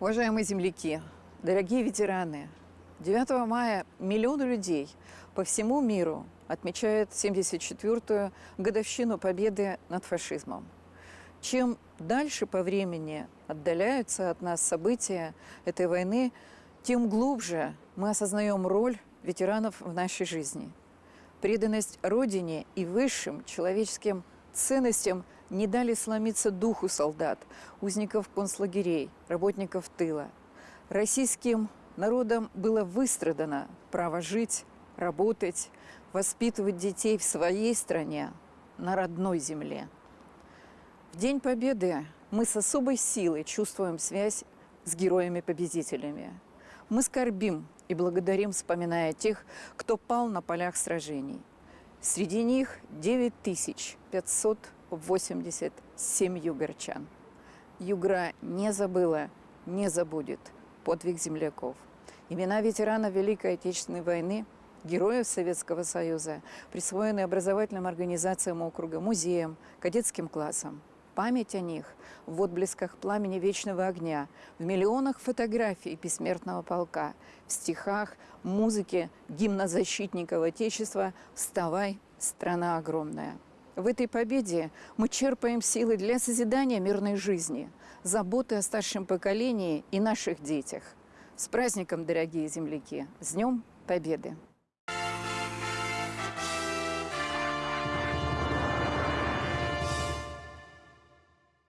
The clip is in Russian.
Уважаемые земляки, дорогие ветераны, 9 мая миллионы людей по всему миру отмечают 74-ю годовщину победы над фашизмом. Чем дальше по времени отдаляются от нас события этой войны, тем глубже мы осознаем роль ветеранов в нашей жизни. Преданность Родине и высшим человеческим ценностям не дали сломиться духу солдат, узников концлагерей, работников тыла. Российским народом было выстрадано право жить, работать, воспитывать детей в своей стране, на родной земле. В День Победы мы с особой силой чувствуем связь с героями-победителями. Мы скорбим и благодарим, вспоминая тех, кто пал на полях сражений. Среди них 9587 югорчан. Югра не забыла, не забудет подвиг земляков. Имена ветеранов Великой Отечественной войны, героев Советского Союза, присвоены образовательным организациям округа, музеям, кадетским классам память о них в отблесках пламени вечного огня, в миллионах фотографий бессмертного полка, в стихах, музыке гимна защитников Отечества «Вставай, страна огромная». В этой победе мы черпаем силы для созидания мирной жизни, заботы о старшем поколении и наших детях. С праздником, дорогие земляки! С Днем Победы!